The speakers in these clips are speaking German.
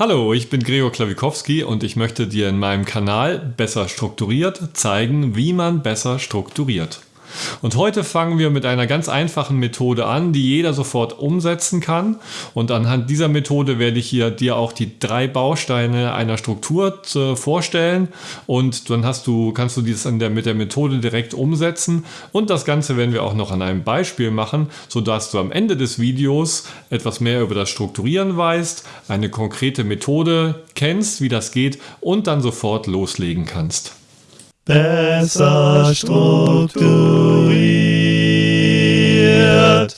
Hallo, ich bin Gregor Klawikowski und ich möchte dir in meinem Kanal Besser strukturiert zeigen, wie man besser strukturiert. Und heute fangen wir mit einer ganz einfachen Methode an, die jeder sofort umsetzen kann. Und anhand dieser Methode werde ich hier dir auch die drei Bausteine einer Struktur vorstellen. Und dann hast du, kannst du dies der, mit der Methode direkt umsetzen. Und das Ganze werden wir auch noch an einem Beispiel machen, sodass du am Ende des Videos etwas mehr über das Strukturieren weißt, eine konkrete Methode kennst, wie das geht und dann sofort loslegen kannst besser strukturiert.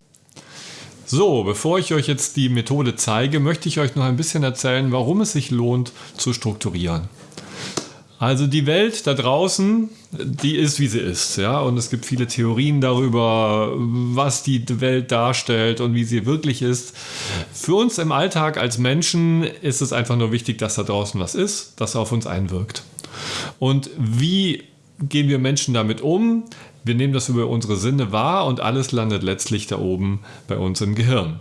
So, bevor ich euch jetzt die Methode zeige, möchte ich euch noch ein bisschen erzählen, warum es sich lohnt zu strukturieren. Also die Welt da draußen, die ist wie sie ist, ja, und es gibt viele Theorien darüber, was die Welt darstellt und wie sie wirklich ist. Für uns im Alltag als Menschen ist es einfach nur wichtig, dass da draußen was ist, das auf uns einwirkt. Und wie gehen wir Menschen damit um? Wir nehmen das über unsere Sinne wahr und alles landet letztlich da oben bei uns im Gehirn.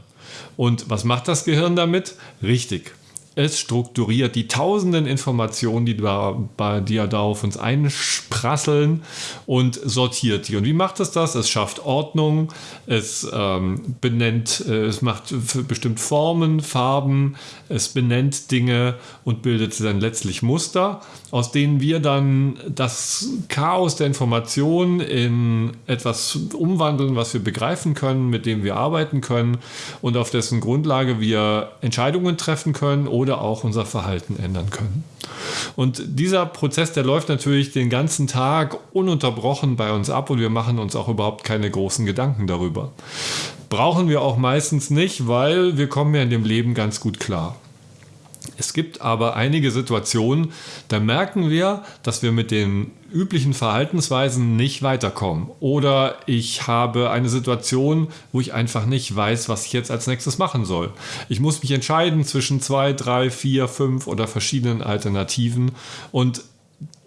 Und was macht das Gehirn damit? Richtig, es strukturiert die tausenden Informationen, die da, die da auf uns einsprasseln und sortiert die. Und wie macht es das? Es schafft Ordnung, es ähm, benennt, äh, es macht bestimmt Formen, Farben, es benennt Dinge und bildet dann letztlich Muster, aus denen wir dann das Chaos der Informationen in etwas umwandeln, was wir begreifen können, mit dem wir arbeiten können und auf dessen Grundlage wir Entscheidungen treffen können oder auch unser Verhalten ändern können. Und dieser Prozess, der läuft natürlich den ganzen Tag ununterbrochen bei uns ab und wir machen uns auch überhaupt keine großen Gedanken darüber. Brauchen wir auch meistens nicht, weil wir kommen ja in dem Leben ganz gut klar. Es gibt aber einige Situationen, da merken wir, dass wir mit den üblichen Verhaltensweisen nicht weiterkommen. Oder ich habe eine Situation, wo ich einfach nicht weiß, was ich jetzt als nächstes machen soll. Ich muss mich entscheiden zwischen zwei, drei, vier, fünf oder verschiedenen Alternativen. Und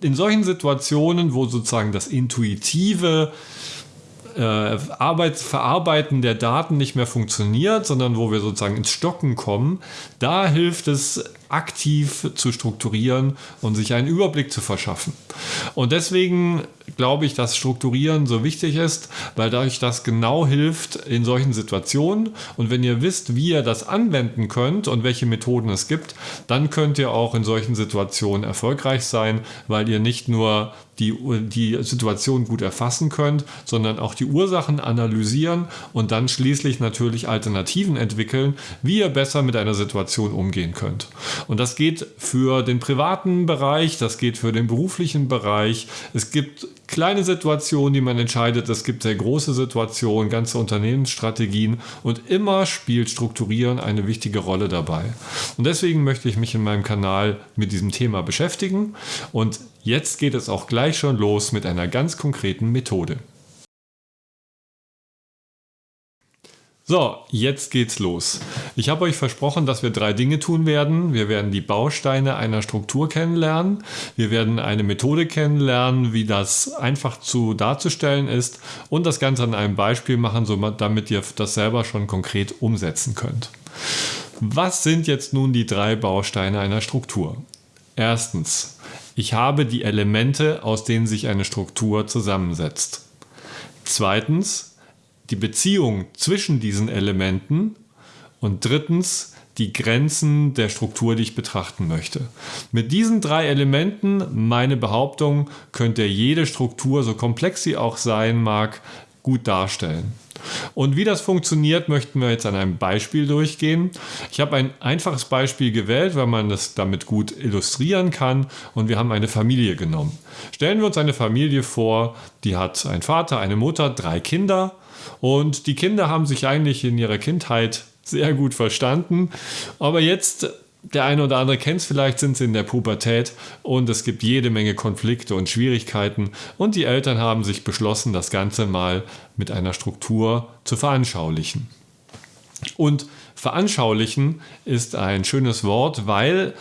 in solchen Situationen, wo sozusagen das Intuitive Arbeit, Verarbeiten der Daten nicht mehr funktioniert, sondern wo wir sozusagen ins Stocken kommen, da hilft es aktiv zu strukturieren und sich einen Überblick zu verschaffen. Und deswegen glaube ich, dass Strukturieren so wichtig ist, weil dadurch das genau hilft in solchen Situationen. Und wenn ihr wisst, wie ihr das anwenden könnt und welche Methoden es gibt, dann könnt ihr auch in solchen Situationen erfolgreich sein, weil ihr nicht nur die, die Situation gut erfassen könnt, sondern auch die Ursachen analysieren und dann schließlich natürlich Alternativen entwickeln, wie ihr besser mit einer Situation umgehen könnt. Und das geht für den privaten Bereich, das geht für den beruflichen Bereich. Es gibt kleine Situationen, die man entscheidet. Es gibt sehr große Situationen, ganze Unternehmensstrategien und immer spielt Strukturieren eine wichtige Rolle dabei. Und deswegen möchte ich mich in meinem Kanal mit diesem Thema beschäftigen. Und jetzt geht es auch gleich schon los mit einer ganz konkreten Methode. So, jetzt geht's los. Ich habe euch versprochen, dass wir drei Dinge tun werden. Wir werden die Bausteine einer Struktur kennenlernen. Wir werden eine Methode kennenlernen, wie das einfach zu darzustellen ist und das Ganze an einem Beispiel machen, damit ihr das selber schon konkret umsetzen könnt. Was sind jetzt nun die drei Bausteine einer Struktur? Erstens, ich habe die Elemente, aus denen sich eine Struktur zusammensetzt. Zweitens, die Beziehung zwischen diesen Elementen und drittens die Grenzen der Struktur, die ich betrachten möchte. Mit diesen drei Elementen, meine Behauptung, könnt ihr jede Struktur, so komplex sie auch sein mag, gut darstellen. Und wie das funktioniert, möchten wir jetzt an einem Beispiel durchgehen. Ich habe ein einfaches Beispiel gewählt, weil man das damit gut illustrieren kann und wir haben eine Familie genommen. Stellen wir uns eine Familie vor, die hat einen Vater, eine Mutter, drei Kinder und die Kinder haben sich eigentlich in ihrer Kindheit sehr gut verstanden. Aber jetzt, der eine oder andere kennt es vielleicht, sind sie in der Pubertät und es gibt jede Menge Konflikte und Schwierigkeiten. Und die Eltern haben sich beschlossen, das Ganze mal mit einer Struktur zu veranschaulichen. Und veranschaulichen ist ein schönes Wort, weil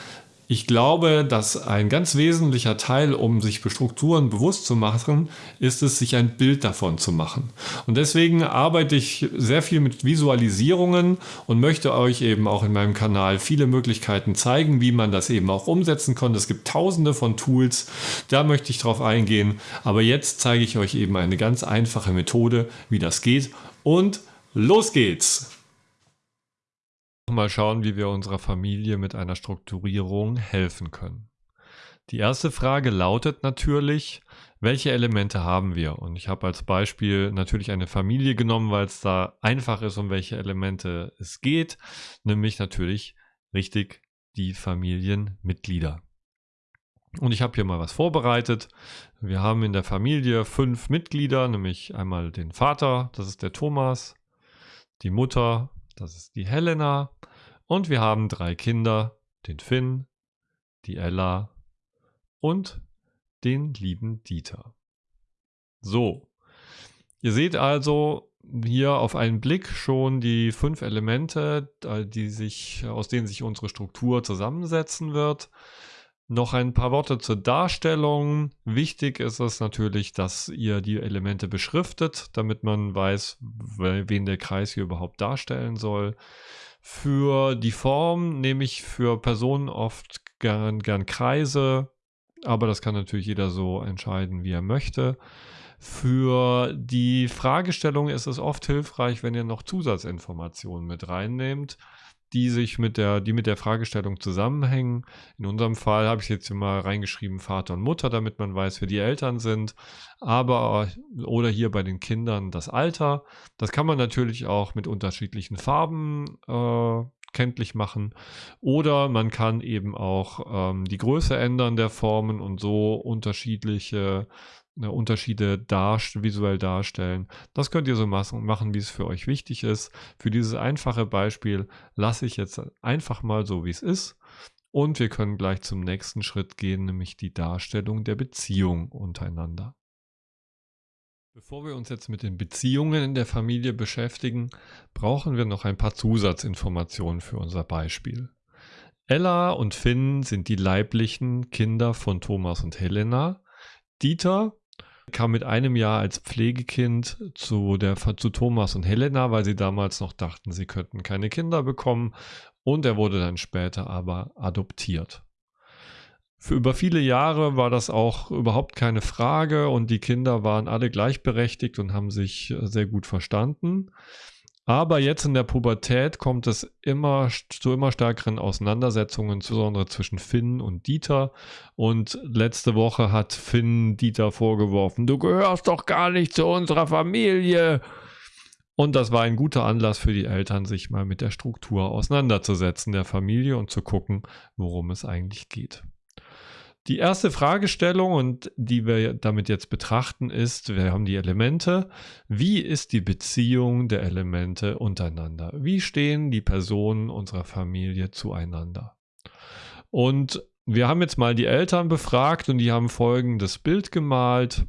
Ich glaube, dass ein ganz wesentlicher Teil, um sich Strukturen bewusst zu machen, ist es, sich ein Bild davon zu machen. Und deswegen arbeite ich sehr viel mit Visualisierungen und möchte euch eben auch in meinem Kanal viele Möglichkeiten zeigen, wie man das eben auch umsetzen kann. Es gibt tausende von Tools, da möchte ich drauf eingehen. Aber jetzt zeige ich euch eben eine ganz einfache Methode, wie das geht. Und los geht's! Mal schauen, wie wir unserer Familie mit einer Strukturierung helfen können. Die erste Frage lautet natürlich, welche Elemente haben wir? Und ich habe als Beispiel natürlich eine Familie genommen, weil es da einfach ist, um welche Elemente es geht, nämlich natürlich richtig die Familienmitglieder. Und ich habe hier mal was vorbereitet. Wir haben in der Familie fünf Mitglieder, nämlich einmal den Vater, das ist der Thomas, die Mutter, das ist die Helena. Und wir haben drei Kinder, den Finn, die Ella und den lieben Dieter. So, ihr seht also hier auf einen Blick schon die fünf Elemente, die sich, aus denen sich unsere Struktur zusammensetzen wird. Noch ein paar Worte zur Darstellung. Wichtig ist es natürlich, dass ihr die Elemente beschriftet, damit man weiß, wen der Kreis hier überhaupt darstellen soll. Für die Form nehme ich für Personen oft gern, gern Kreise, aber das kann natürlich jeder so entscheiden, wie er möchte. Für die Fragestellung ist es oft hilfreich, wenn ihr noch Zusatzinformationen mit reinnehmt die sich mit der, die mit der Fragestellung zusammenhängen. In unserem Fall habe ich jetzt hier mal reingeschrieben Vater und Mutter, damit man weiß, wer die Eltern sind. Aber oder hier bei den Kindern das Alter. Das kann man natürlich auch mit unterschiedlichen Farben äh, kenntlich machen. Oder man kann eben auch ähm, die Größe ändern der Formen und so unterschiedliche Ne, Unterschiede darst visuell darstellen. Das könnt ihr so machen, wie es für euch wichtig ist. Für dieses einfache Beispiel lasse ich jetzt einfach mal so, wie es ist. Und wir können gleich zum nächsten Schritt gehen, nämlich die Darstellung der Beziehung untereinander. Bevor wir uns jetzt mit den Beziehungen in der Familie beschäftigen, brauchen wir noch ein paar Zusatzinformationen für unser Beispiel. Ella und Finn sind die leiblichen Kinder von Thomas und Helena. Dieter kam mit einem Jahr als Pflegekind zu, der, zu Thomas und Helena, weil sie damals noch dachten, sie könnten keine Kinder bekommen. Und er wurde dann später aber adoptiert. Für über viele Jahre war das auch überhaupt keine Frage und die Kinder waren alle gleichberechtigt und haben sich sehr gut verstanden. Aber jetzt in der Pubertät kommt es immer zu immer stärkeren Auseinandersetzungen, insbesondere zwischen Finn und Dieter. Und letzte Woche hat Finn Dieter vorgeworfen, du gehörst doch gar nicht zu unserer Familie. Und das war ein guter Anlass für die Eltern, sich mal mit der Struktur auseinanderzusetzen der Familie und zu gucken, worum es eigentlich geht. Die erste Fragestellung und die wir damit jetzt betrachten ist, wir haben die Elemente. Wie ist die Beziehung der Elemente untereinander? Wie stehen die Personen unserer Familie zueinander? Und wir haben jetzt mal die Eltern befragt und die haben folgendes Bild gemalt.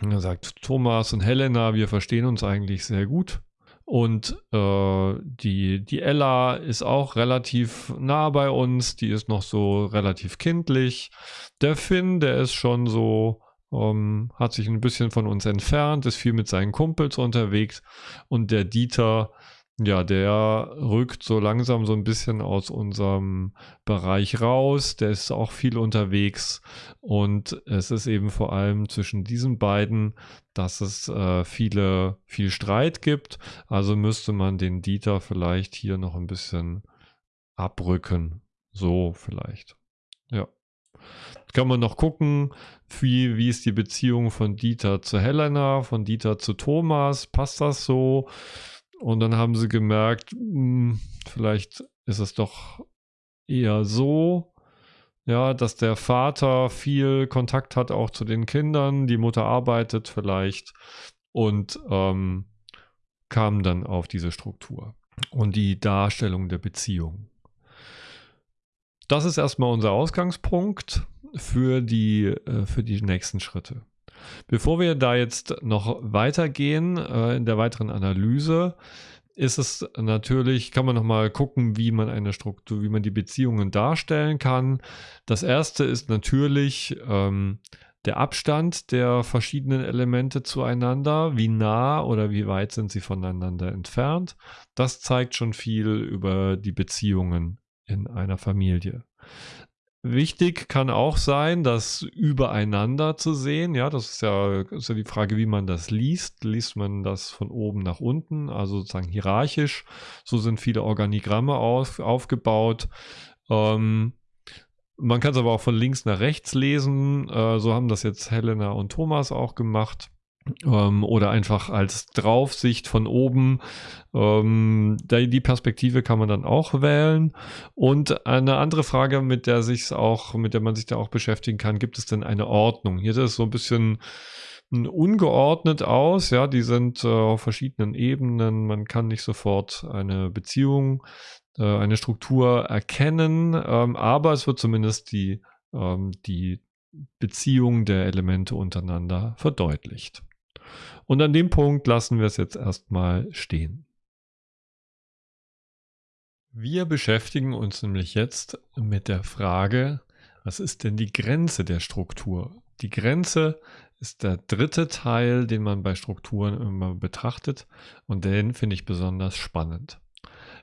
Er sagt, Thomas und Helena, wir verstehen uns eigentlich sehr gut. Und äh, die, die Ella ist auch relativ nah bei uns, die ist noch so relativ kindlich. Der Finn, der ist schon so, ähm, hat sich ein bisschen von uns entfernt, ist viel mit seinen Kumpels unterwegs. Und der Dieter, ja, der rückt so langsam so ein bisschen aus unserem Bereich raus. Der ist auch viel unterwegs. Und es ist eben vor allem zwischen diesen beiden, dass es äh, viele, viel Streit gibt. Also müsste man den Dieter vielleicht hier noch ein bisschen abrücken. So vielleicht. Ja. Kann man noch gucken, wie, wie ist die Beziehung von Dieter zu Helena, von Dieter zu Thomas? Passt das so? Und dann haben sie gemerkt, mh, hm, vielleicht ist es doch eher so, ja, dass der Vater viel Kontakt hat auch zu den Kindern, die Mutter arbeitet vielleicht und ähm, kam dann auf diese Struktur und die Darstellung der Beziehung. Das ist erstmal unser Ausgangspunkt für die, äh, für die nächsten Schritte. Bevor wir da jetzt noch weitergehen äh, in der weiteren Analyse, ist es natürlich, kann man nochmal gucken, wie man eine Struktur, wie man die Beziehungen darstellen kann. Das erste ist natürlich ähm, der Abstand der verschiedenen Elemente zueinander, wie nah oder wie weit sind sie voneinander entfernt. Das zeigt schon viel über die Beziehungen in einer Familie. Wichtig kann auch sein, das übereinander zu sehen. Ja, das ist ja, ist ja die Frage, wie man das liest. Liest man das von oben nach unten, also sozusagen hierarchisch. So sind viele Organigramme auf, aufgebaut. Ähm, man kann es aber auch von links nach rechts lesen. Äh, so haben das jetzt Helena und Thomas auch gemacht ähm, oder einfach als Draufsicht von oben. Ähm, die Perspektive kann man dann auch wählen. Und eine andere Frage, mit der sich auch, mit der man sich da auch beschäftigen kann, gibt es denn eine Ordnung? Hier ist es so ein bisschen ungeordnet aus, ja, die sind äh, auf verschiedenen Ebenen. Man kann nicht sofort eine Beziehung, äh, eine Struktur erkennen, ähm, aber es wird zumindest die, ähm, die Beziehung der Elemente untereinander verdeutlicht. Und an dem Punkt lassen wir es jetzt erstmal stehen. Wir beschäftigen uns nämlich jetzt mit der Frage, was ist denn die Grenze der Struktur? Die Grenze ist der dritte Teil, den man bei Strukturen immer betrachtet und den finde ich besonders spannend.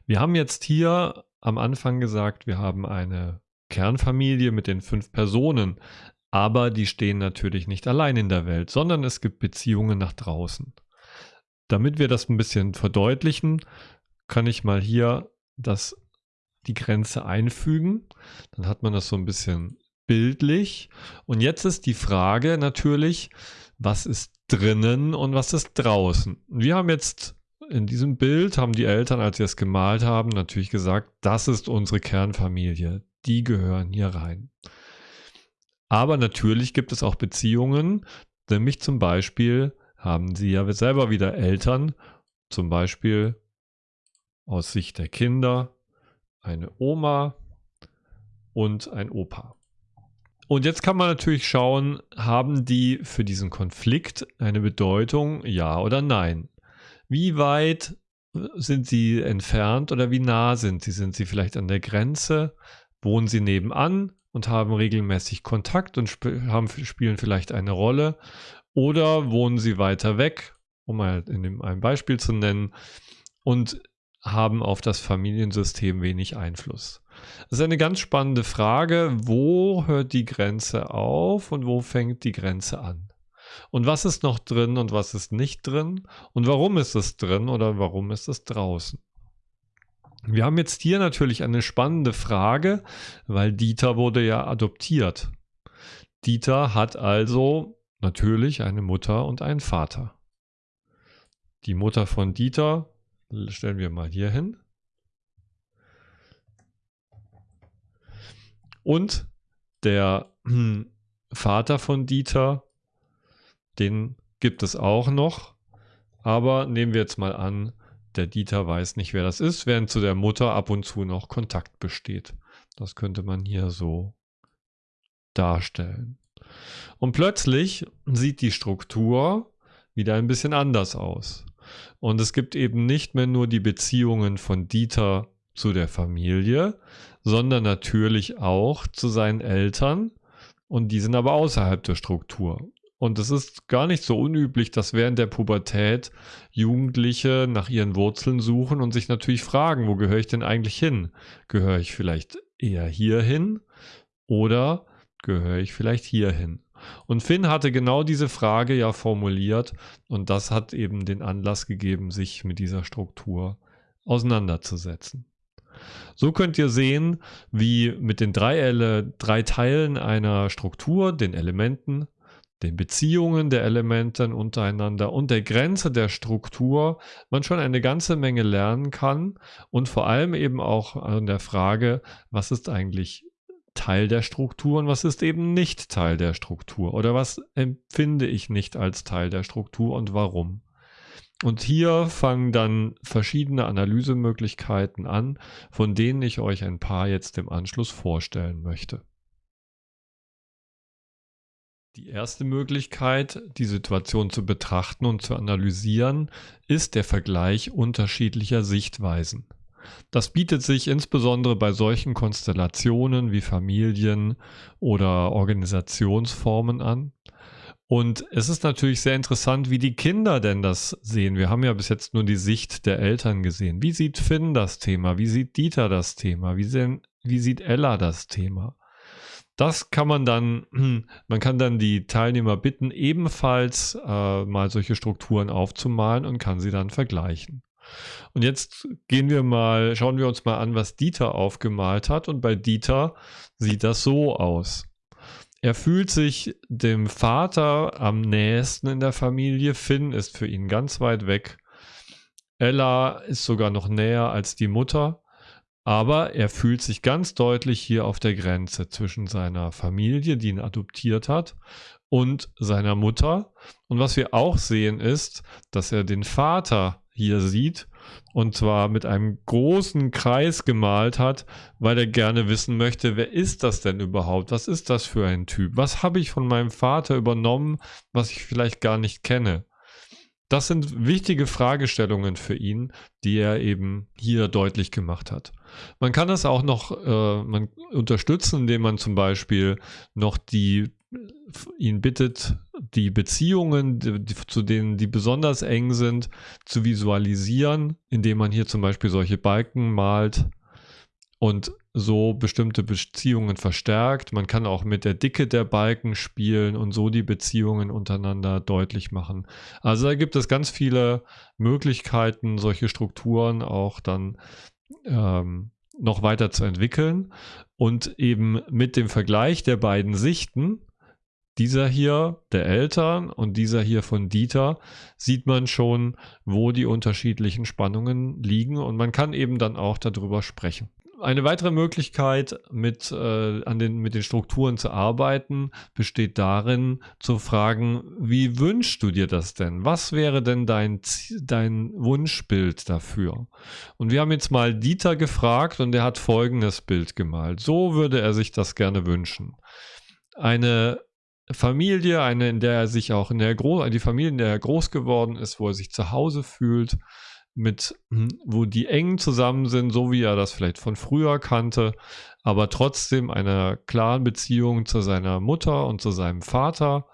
Wir haben jetzt hier am Anfang gesagt, wir haben eine Kernfamilie mit den fünf Personen, aber die stehen natürlich nicht allein in der Welt, sondern es gibt Beziehungen nach draußen. Damit wir das ein bisschen verdeutlichen, kann ich mal hier das, die Grenze einfügen. Dann hat man das so ein bisschen bildlich. Und jetzt ist die Frage natürlich, was ist drinnen und was ist draußen? Wir haben jetzt in diesem Bild, haben die Eltern, als sie es gemalt haben, natürlich gesagt, das ist unsere Kernfamilie. Die gehören hier rein. Aber natürlich gibt es auch Beziehungen, nämlich zum Beispiel haben sie ja selber wieder Eltern, zum Beispiel aus Sicht der Kinder eine Oma und ein Opa. Und jetzt kann man natürlich schauen, haben die für diesen Konflikt eine Bedeutung, ja oder nein? Wie weit sind sie entfernt oder wie nah sind sie? Sind sie vielleicht an der Grenze? Wohnen sie nebenan? und haben regelmäßig Kontakt und sp haben, spielen vielleicht eine Rolle. Oder wohnen sie weiter weg, um mal in dem, ein Beispiel zu nennen, und haben auf das Familiensystem wenig Einfluss. Das ist eine ganz spannende Frage. Wo hört die Grenze auf und wo fängt die Grenze an? Und was ist noch drin und was ist nicht drin? Und warum ist es drin oder warum ist es draußen? Wir haben jetzt hier natürlich eine spannende Frage, weil Dieter wurde ja adoptiert. Dieter hat also natürlich eine Mutter und einen Vater. Die Mutter von Dieter stellen wir mal hier hin. Und der Vater von Dieter, den gibt es auch noch. Aber nehmen wir jetzt mal an, der Dieter weiß nicht, wer das ist, während zu der Mutter ab und zu noch Kontakt besteht. Das könnte man hier so darstellen. Und plötzlich sieht die Struktur wieder ein bisschen anders aus. Und es gibt eben nicht mehr nur die Beziehungen von Dieter zu der Familie, sondern natürlich auch zu seinen Eltern. Und die sind aber außerhalb der Struktur. Und es ist gar nicht so unüblich, dass während der Pubertät Jugendliche nach ihren Wurzeln suchen und sich natürlich fragen, wo gehöre ich denn eigentlich hin? Gehöre ich vielleicht eher hierhin oder gehöre ich vielleicht hierhin? Und Finn hatte genau diese Frage ja formuliert und das hat eben den Anlass gegeben, sich mit dieser Struktur auseinanderzusetzen. So könnt ihr sehen, wie mit den drei, Ele drei Teilen einer Struktur, den Elementen, den Beziehungen der Elemente untereinander und der Grenze der Struktur man schon eine ganze Menge lernen kann und vor allem eben auch an der Frage, was ist eigentlich Teil der Struktur und was ist eben nicht Teil der Struktur oder was empfinde ich nicht als Teil der Struktur und warum. Und hier fangen dann verschiedene Analysemöglichkeiten an, von denen ich euch ein paar jetzt im Anschluss vorstellen möchte. Die erste Möglichkeit, die Situation zu betrachten und zu analysieren, ist der Vergleich unterschiedlicher Sichtweisen. Das bietet sich insbesondere bei solchen Konstellationen wie Familien oder Organisationsformen an. Und es ist natürlich sehr interessant, wie die Kinder denn das sehen. Wir haben ja bis jetzt nur die Sicht der Eltern gesehen. Wie sieht Finn das Thema? Wie sieht Dieter das Thema? Wie, sehen, wie sieht Ella das Thema? Das kann man dann, man kann dann die Teilnehmer bitten, ebenfalls äh, mal solche Strukturen aufzumalen und kann sie dann vergleichen. Und jetzt gehen wir mal, schauen wir uns mal an, was Dieter aufgemalt hat. Und bei Dieter sieht das so aus. Er fühlt sich dem Vater am nächsten in der Familie. Finn ist für ihn ganz weit weg. Ella ist sogar noch näher als die Mutter. Aber er fühlt sich ganz deutlich hier auf der Grenze zwischen seiner Familie, die ihn adoptiert hat, und seiner Mutter. Und was wir auch sehen ist, dass er den Vater hier sieht und zwar mit einem großen Kreis gemalt hat, weil er gerne wissen möchte, wer ist das denn überhaupt? Was ist das für ein Typ? Was habe ich von meinem Vater übernommen, was ich vielleicht gar nicht kenne? Das sind wichtige Fragestellungen für ihn, die er eben hier deutlich gemacht hat. Man kann das auch noch äh, unterstützen, indem man zum Beispiel noch die ihn bittet, die Beziehungen, die, zu denen die besonders eng sind, zu visualisieren, indem man hier zum Beispiel solche Balken malt und so bestimmte Beziehungen verstärkt. Man kann auch mit der Dicke der Balken spielen und so die Beziehungen untereinander deutlich machen. Also da gibt es ganz viele Möglichkeiten, solche Strukturen auch dann ähm, noch weiter zu entwickeln und eben mit dem Vergleich der beiden Sichten dieser hier der Eltern und dieser hier von Dieter sieht man schon, wo die unterschiedlichen Spannungen liegen und man kann eben dann auch darüber sprechen. Eine weitere Möglichkeit, mit, äh, an den, mit den Strukturen zu arbeiten, besteht darin, zu fragen, wie wünschst du dir das denn? Was wäre denn dein, dein Wunschbild dafür? Und wir haben jetzt mal Dieter gefragt und er hat folgendes Bild gemalt. So würde er sich das gerne wünschen. Eine Familie, eine, in der er sich auch in der Gro die Familie, in der er groß geworden ist, wo er sich zu Hause fühlt, mit, hm, wo die eng zusammen sind, so wie er das vielleicht von früher kannte, aber trotzdem einer klaren Beziehung zu seiner Mutter und zu seinem Vater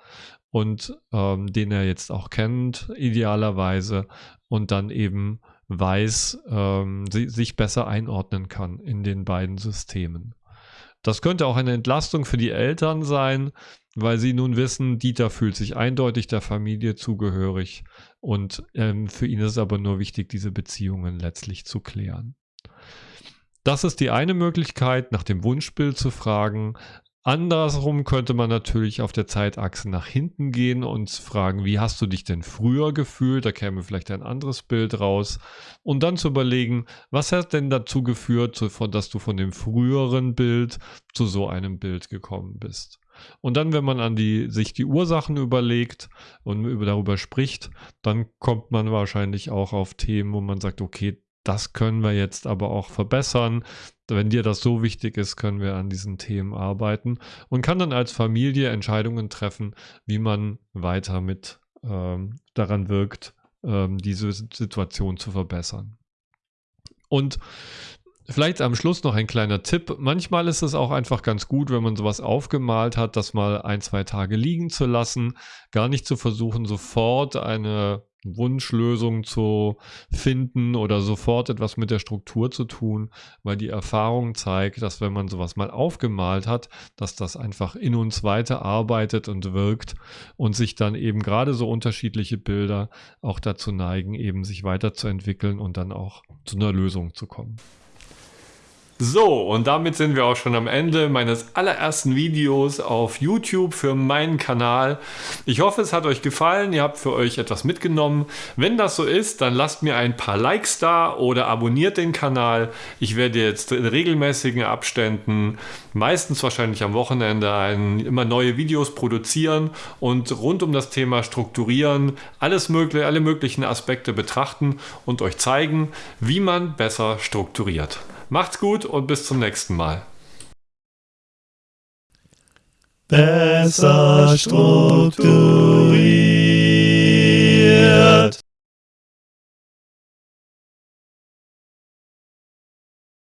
und ähm, den er jetzt auch kennt, idealerweise, und dann eben weiß, ähm, sich besser einordnen kann in den beiden Systemen. Das könnte auch eine Entlastung für die Eltern sein, weil sie nun wissen, Dieter fühlt sich eindeutig der Familie zugehörig und ähm, für ihn ist es aber nur wichtig, diese Beziehungen letztlich zu klären. Das ist die eine Möglichkeit, nach dem Wunschbild zu fragen. Andersrum könnte man natürlich auf der Zeitachse nach hinten gehen und fragen, wie hast du dich denn früher gefühlt? Da käme vielleicht ein anderes Bild raus. Und dann zu überlegen, was hat denn dazu geführt, dass du von dem früheren Bild zu so einem Bild gekommen bist? Und dann, wenn man an die, sich die Ursachen überlegt und über, darüber spricht, dann kommt man wahrscheinlich auch auf Themen, wo man sagt, okay, das können wir jetzt aber auch verbessern. Wenn dir das so wichtig ist, können wir an diesen Themen arbeiten und kann dann als Familie Entscheidungen treffen, wie man weiter mit ähm, daran wirkt, ähm, diese Situation zu verbessern. Und Vielleicht am Schluss noch ein kleiner Tipp. Manchmal ist es auch einfach ganz gut, wenn man sowas aufgemalt hat, das mal ein, zwei Tage liegen zu lassen. Gar nicht zu versuchen, sofort eine Wunschlösung zu finden oder sofort etwas mit der Struktur zu tun, weil die Erfahrung zeigt, dass wenn man sowas mal aufgemalt hat, dass das einfach in uns weiterarbeitet und wirkt und sich dann eben gerade so unterschiedliche Bilder auch dazu neigen, eben sich weiterzuentwickeln und dann auch zu einer Lösung zu kommen. So, und damit sind wir auch schon am Ende meines allerersten Videos auf YouTube für meinen Kanal. Ich hoffe, es hat euch gefallen, ihr habt für euch etwas mitgenommen. Wenn das so ist, dann lasst mir ein paar Likes da oder abonniert den Kanal. Ich werde jetzt in regelmäßigen Abständen, meistens wahrscheinlich am Wochenende, ein, immer neue Videos produzieren und rund um das Thema strukturieren, alles mögliche, alle möglichen Aspekte betrachten und euch zeigen, wie man besser strukturiert. Macht's gut und bis zum nächsten Mal. besser strukturiert.